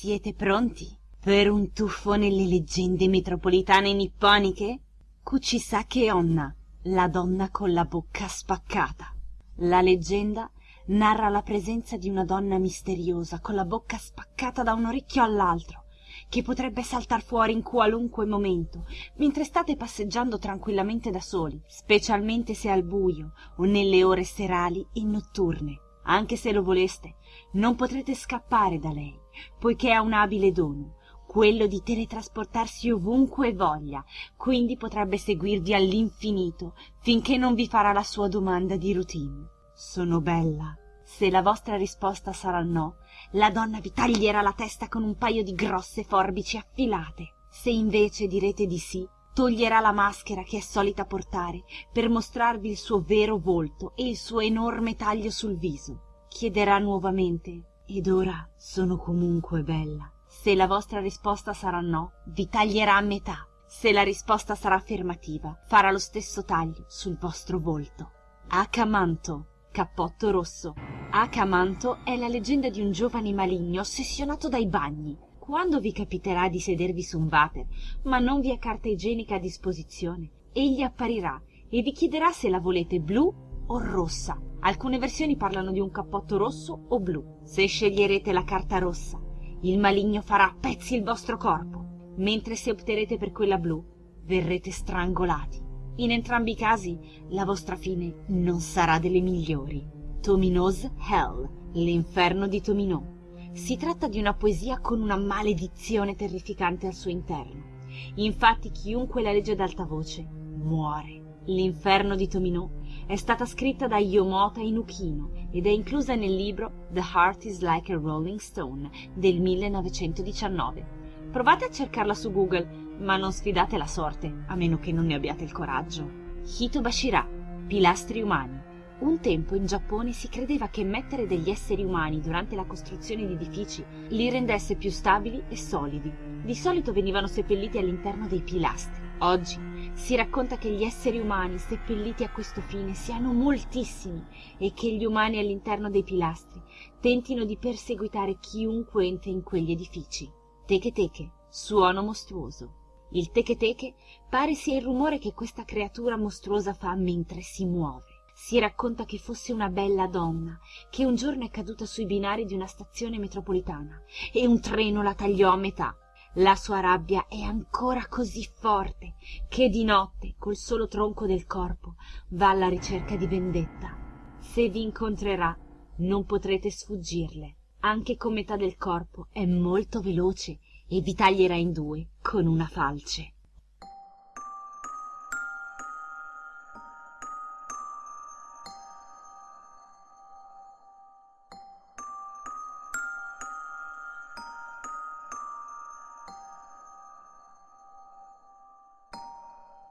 Siete pronti per un tuffo nelle leggende metropolitane nipponiche? Kuchisake Onna, la donna con la bocca spaccata. La leggenda narra la presenza di una donna misteriosa con la bocca spaccata da un orecchio all'altro che potrebbe saltar fuori in qualunque momento mentre state passeggiando tranquillamente da soli specialmente se al buio o nelle ore serali e notturne anche se lo voleste non potrete scappare da lei poiché ha un abile dono quello di teletrasportarsi ovunque voglia. Quindi potrebbe seguirvi all'infinito finché non vi farà la sua domanda di routine. Sono bella. Se la vostra risposta sarà no la donna vi taglierà la testa con un paio di grosse forbici affilate. Se invece direte di sì toglierà la maschera che è solita portare per mostrarvi il suo vero volto e il suo enorme taglio sul viso. Chiederà nuovamente ed ora sono comunque bella? Se la vostra risposta sarà no vi taglierà a metà. Se la risposta sarà affermativa farà lo stesso taglio sul vostro volto. Akamanto cappotto rosso. Akamanto è la leggenda di un giovane maligno ossessionato dai bagni quando vi capiterà di sedervi su un water ma non vi è carta igienica a disposizione egli apparirà e vi chiederà se la volete blu o rossa. Alcune versioni parlano di un cappotto rosso o blu. Se sceglierete la carta rossa il maligno farà a pezzi il vostro corpo. Mentre se opterete per quella blu verrete strangolati. In entrambi i casi la vostra fine non sarà delle migliori. Tomino's Hell l'inferno di Tomino si tratta di una poesia con una maledizione terrificante al suo interno infatti chiunque la legge ad alta voce muore l'inferno di Tomino è stata scritta da Yomota Inukino ed è inclusa nel libro The Heart is Like a Rolling Stone del 1919. Provate a cercarla su Google, ma non sfidate la sorte, a meno che non ne abbiate il coraggio. Hitobashira, pilastri umani. Un tempo in Giappone si credeva che mettere degli esseri umani durante la costruzione di edifici li rendesse più stabili e solidi. Di solito venivano seppelliti all'interno dei pilastri. Oggi si racconta che gli esseri umani seppelliti a questo fine siano moltissimi e che gli umani all'interno dei pilastri tentino di perseguitare chiunque entri in quegli edifici. Teche teche, suono mostruoso. Il teche teche pare sia il rumore che questa creatura mostruosa fa mentre si muove. Si racconta che fosse una bella donna che un giorno è caduta sui binari di una stazione metropolitana e un treno la tagliò a metà. La sua rabbia è ancora così forte che di notte col solo tronco del corpo va alla ricerca di vendetta. Se vi incontrerà non potrete sfuggirle. Anche con metà del corpo è molto veloce e vi taglierà in due con una falce